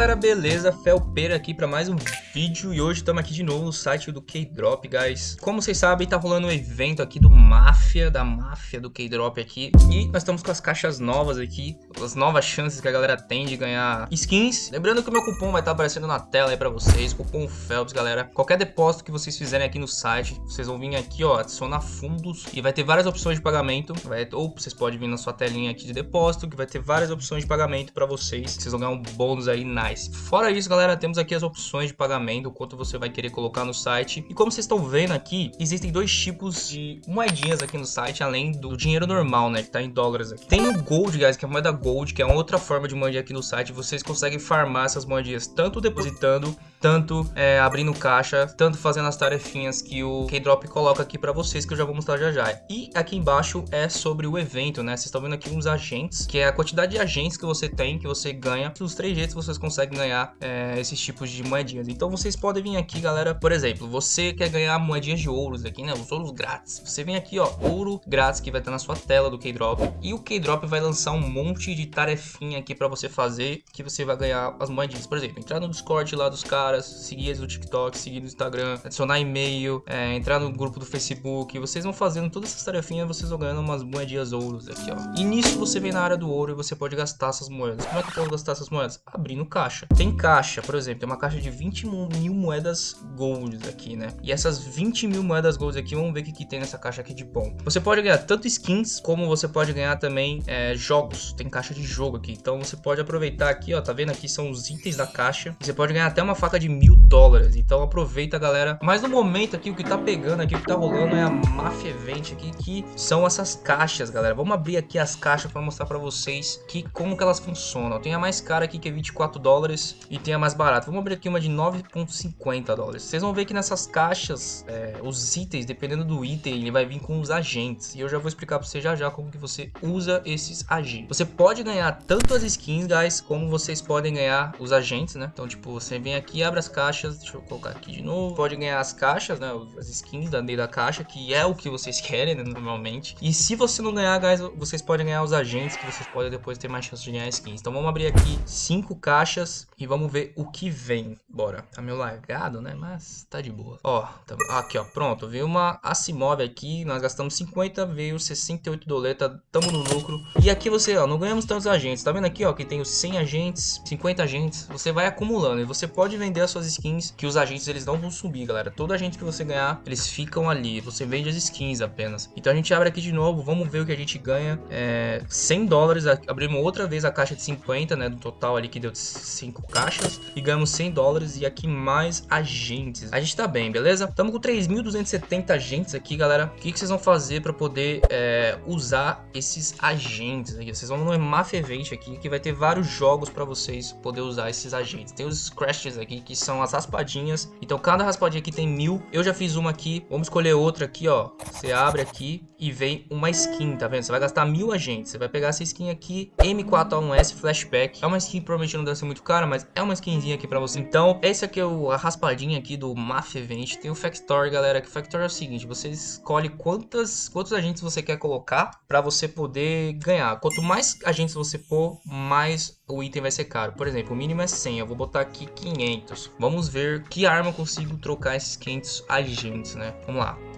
galera, beleza? Felpeira aqui para mais um vídeo e hoje estamos aqui de novo no site do K-Drop, guys. Como vocês sabem, tá rolando um evento aqui do Máfia, da Máfia do K-Drop aqui e nós estamos com as caixas novas aqui, as novas chances que a galera tem de ganhar skins. Lembrando que o meu cupom vai estar tá aparecendo na tela aí para vocês, cupom Phelps, galera. Qualquer depósito que vocês fizerem aqui no site, vocês vão vir aqui, ó, adicionar fundos e vai ter várias opções de pagamento, vai, ou vocês podem vir na sua telinha aqui de depósito, que vai ter várias opções de pagamento para vocês, vocês vão ganhar um bônus aí nice. Fora isso, galera, temos aqui as opções de pagamento, quanto você vai querer colocar no site. E como vocês estão vendo aqui, existem dois tipos de moedinhas aqui no site, além do dinheiro normal, né, que tá em dólares aqui. Tem o Gold, guys, que é a moeda Gold, que é outra forma de moedinha aqui no site. Vocês conseguem farmar essas moedinhas tanto depositando tanto é, abrindo caixa, tanto fazendo as tarefinhas que o K-Drop coloca aqui para vocês, que eu já vou mostrar já já. E aqui embaixo é sobre o evento, né? Vocês estão vendo aqui uns agentes, que é a quantidade de agentes que você tem, que você ganha. Os três jeitos vocês conseguem ganhar é, esses tipos de moedinhas. Então vocês podem vir aqui, galera, por exemplo, você quer ganhar moedinhas de ouros aqui, né? Os ouros grátis. Você vem aqui, ó, ouro grátis que vai estar na sua tela do K-Drop. E o K-Drop vai lançar um monte de tarefinha aqui para você fazer, que você vai ganhar as moedinhas. Por exemplo, entrar no Discord lá dos caras seguir eles no TikTok, seguir no Instagram, adicionar e-mail, é, entrar no grupo do Facebook. Vocês vão fazendo todas essas tarefinhas, vocês vão ganhando umas moedinhas ouros aqui, ó. E nisso você vem na área do ouro e você pode gastar essas moedas. Como é que eu posso gastar essas moedas? Abrindo caixa. Tem caixa, por exemplo, tem uma caixa de 20 mil moedas gold aqui, né? E essas 20 mil moedas gold aqui, vamos ver o que, que tem nessa caixa aqui de bom. Você pode ganhar tanto skins, como você pode ganhar também é, jogos. Tem caixa de jogo aqui. Então você pode aproveitar aqui, ó, tá vendo aqui são os itens da caixa. Você pode ganhar até uma faca de mil dólares. Então aproveita, galera. Mas no momento aqui, o que tá pegando aqui, o que tá rolando é a Mafia Event aqui, que são essas caixas, galera. Vamos abrir aqui as caixas para mostrar para vocês que como que elas funcionam. Tem a mais cara aqui, que é 24 dólares, e tem a mais barata. Vamos abrir aqui uma de 9,50 dólares. Vocês vão ver que nessas caixas, é, os itens, dependendo do item, ele vai vir com os agentes. E eu já vou explicar para você já já como que você usa esses agentes. Você pode ganhar tanto as skins, guys, como vocês podem ganhar os agentes, né? Então, tipo, você vem aqui, abre as caixas, deixa eu colocar aqui de novo. Pode ganhar as caixas, né? As skins da da caixa, que é o que vocês querem, né, normalmente. E se você não ganhar, guys, vocês podem ganhar os agentes, que vocês podem depois ter mais chance de ganhar skins. Então vamos abrir aqui cinco caixas e vamos ver o que vem. Bora. Tá meio largado, né? Mas tá de boa. Ó, tá... aqui, ó. Pronto. Veio uma Asimov aqui. Nós gastamos 50, veio 68 doleta. Tamo no lucro. E aqui você, ó, não ganhamos tantos agentes. Tá vendo aqui, ó, que tem os 100 agentes, 50 agentes. Você vai acumulando e você pode vender as suas skins que os agentes eles não vão subir, galera. Todo agente que você ganhar, eles ficam ali. Você vende as skins apenas. Então a gente abre aqui de novo, vamos ver o que a gente ganha. É, 100 dólares, abrimos outra vez a caixa de 50, né? Do total ali que deu 5 caixas. E ganhamos 100 dólares e aqui mais agentes. A gente tá bem, beleza? Estamos com 3.270 agentes aqui, galera. O que, que vocês vão fazer para poder é, usar esses agentes aqui? Vocês vão no Mafia Event aqui, que vai ter vários jogos para vocês poder usar esses agentes. Tem os Crashes aqui, que são as raspadinhas. Então cada raspadinha aqui tem mil. Eu já fiz uma aqui. Vamos escolher outra aqui, ó. Você abre aqui e vem uma skin, tá vendo? Você vai gastar mil agentes. Você vai pegar essa skin aqui, M4A1S Flashback. É uma skin provavelmente não deve ser muito cara, mas é uma skinzinha aqui pra você. Então, esse aqui é o, a raspadinha aqui do Mafia Event. Tem o Factory, galera. Que o Factory é o seguinte, você escolhe quantas, quantos agentes você quer colocar pra você poder ganhar. Quanto mais agentes você pôr, mais o item vai ser caro. Por exemplo, o mínimo é 100, eu vou botar aqui 500. Vamos ver que arma eu consigo trocar esses 500 agentes, né? Vamos lá.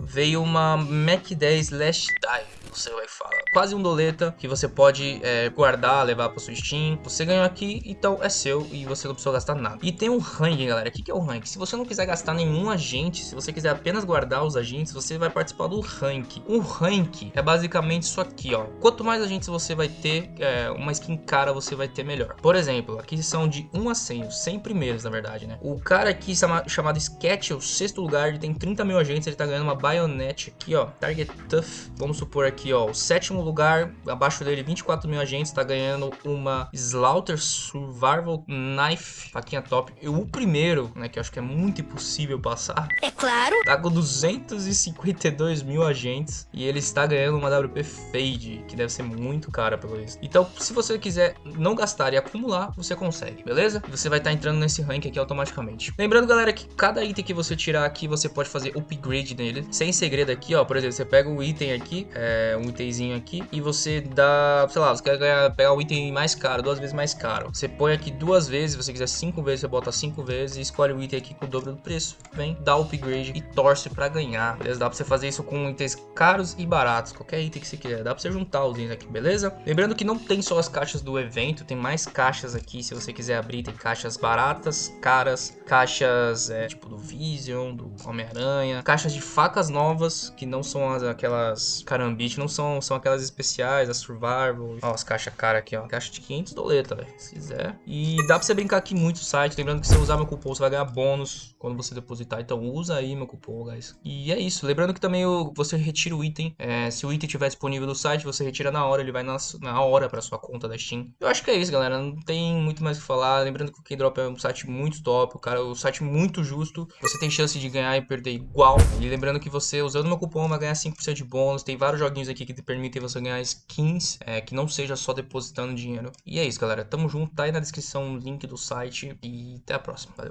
Veio uma Mac 10 Last Dive você vai falar. Quase um doleta que você pode é, guardar, levar para sua Steam. Você ganhou aqui, então é seu e você não precisa gastar nada. E tem um ranking, galera. O que é o ranking? Se você não quiser gastar nenhum agente, se você quiser apenas guardar os agentes, você vai participar do ranking. O ranking é basicamente isso aqui, ó. Quanto mais agentes você vai ter, é, uma skin cara você vai ter melhor. Por exemplo, aqui são de 1 a 100, os 100 primeiros, na verdade, né? O cara aqui chamado Sketch, o sexto lugar, ele tem 30 mil agentes, ele tá ganhando uma baionete aqui, ó. Target Tough, vamos supor aqui ó, o sétimo lugar, abaixo dele 24 mil agentes, tá ganhando uma Slaughter Survival Knife, faquinha top. E o primeiro, né, que eu acho que é muito impossível passar. É claro. Tá com 252 mil agentes e ele está ganhando uma WP Fade, que deve ser muito cara pelo isso. Então, se você quiser não gastar e acumular, você consegue, beleza? E você vai estar tá entrando nesse rank aqui automaticamente. Lembrando, galera, que cada item que você tirar aqui, você pode fazer upgrade nele. Sem segredo aqui, ó. Por exemplo, você pega um item aqui, é, um itemzinho aqui, e você dá, sei lá, você quer ganhar, pegar o item mais caro, duas vezes mais caro. Você põe aqui duas vezes, se você quiser cinco vezes, você bota cinco vezes e escolhe o item aqui com o dobro do preço. Vem, dá upgrade e torce pra ganhar, beleza? Dá pra você fazer isso com itens caros e baratos, qualquer item que você quiser. Dá pra você juntar os itens aqui, beleza? Lembrando que não tem só as caixas do evento, tem mais caixas aqui, se você quiser abrir, tem caixas baratas, caras, caixas é, tipo do Vision, do Homem-Aranha, caixas de facas novas, que não são as, aquelas carambite, não são, são aquelas especiais, as Survival. Ó, as caixas cara aqui, ó. Caixa de 500 doleta, velho, se quiser. E dá pra você brincar aqui muito no site, lembrando que se você usar meu cupom, você vai ganhar bônus quando você depositar. Então usa aí meu cupom, guys. E é isso. Lembrando que também você retira o item. É, se o item estiver disponível no site, você retira na hora, ele vai na, na hora pra sua conta da Steam. Eu acho que é isso, galera. Não tem muito mais o que falar. Lembrando que o Keydrop é um site muito top, o cara, é um site muito justo. Você tem chance de ganhar e perder igual. E lembrando que você, usando meu cupom, vai ganhar 5% de bônus. Tem vários joguinhos aqui que te permitem você ganhar skins, é, que não seja só depositando dinheiro. E é isso, galera. Tamo junto. Tá aí na descrição o link do site. E até a próxima. Valeu.